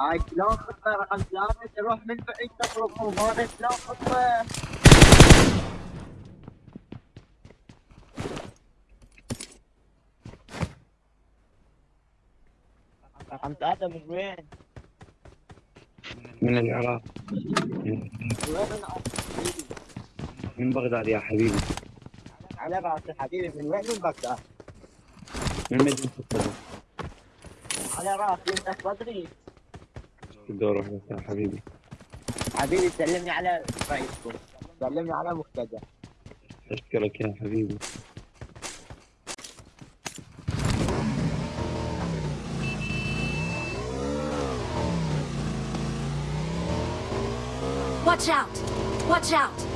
هاي شلون خطة رقم ثلاثة تروح من بعيد تخرج هذا شلون خطة رقم ثلاثة من وين؟ من العراق؟ من بغداد يا حبيبي على راسي حبيبي من وين من بغداد؟ من مدينة الصدر على راسي انت صدري الدور واحدة يا حبيبي حبيبي سلمني على رئيسكم سلمني على مقتدى أشكرك يا حبيبي Watch out! Watch out!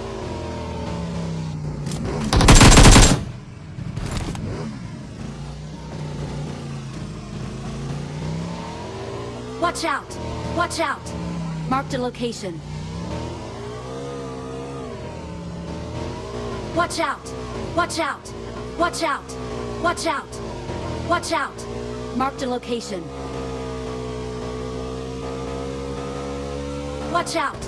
Watch out! Watch out! Marked a location. Watch out! Watch out! Watch out! Watch out! Watch out! Marked a location. Watch out!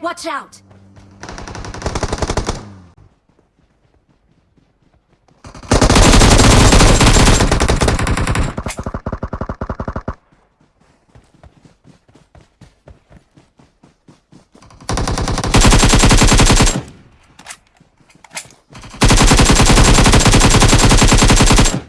Watch out!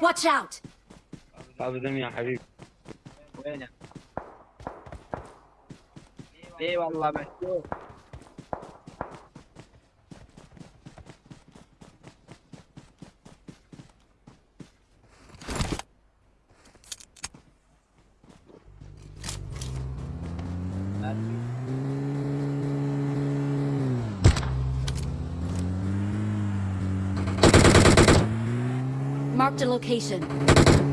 Watch out! هذا زين يا حبيبي وينه؟ اي والله مشهور Marked a location.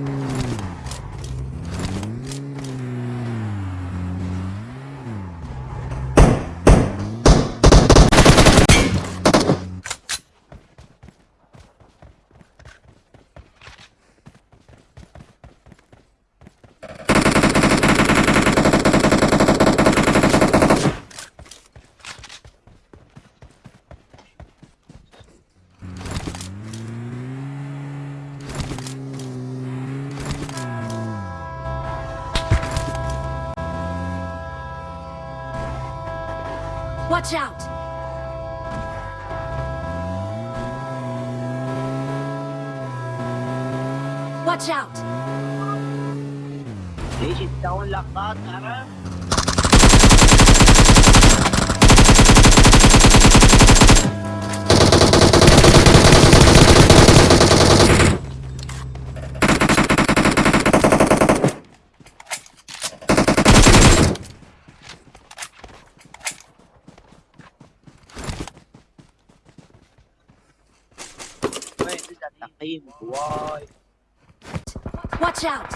Watch out! Watch out! Ich it down, Lachbart, aber... تقييم واي Watch out!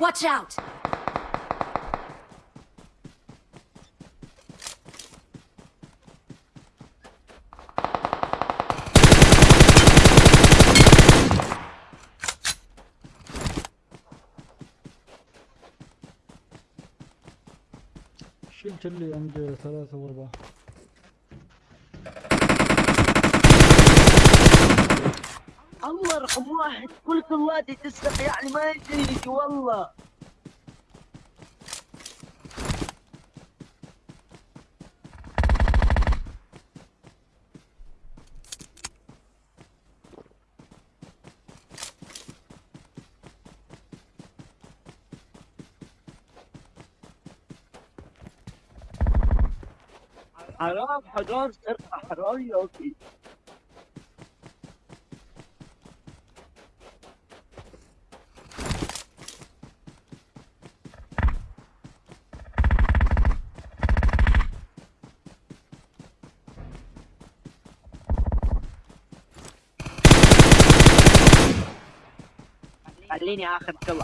Watch out! شلت اللي عند ثلاثة وأربعة رقم واحد. كل كلاتي تسرق يعني ما يدري والله. حرام حرام سرقة حرام يا أخي. خليني آخذ كل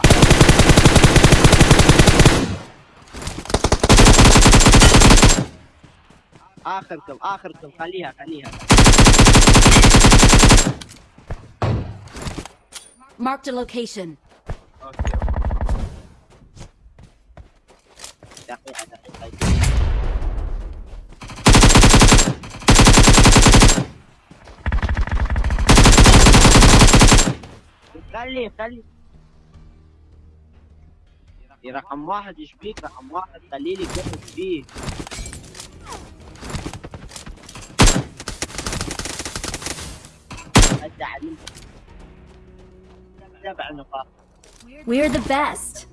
اخر كم اخر كم خليها خليها. Marked a location. أوكي دقيقة دقيقة. خلي خلي يا رقم واحد إيش بيك رقم واحد خلي لي كيف فيه سبع نقاط. We're the best.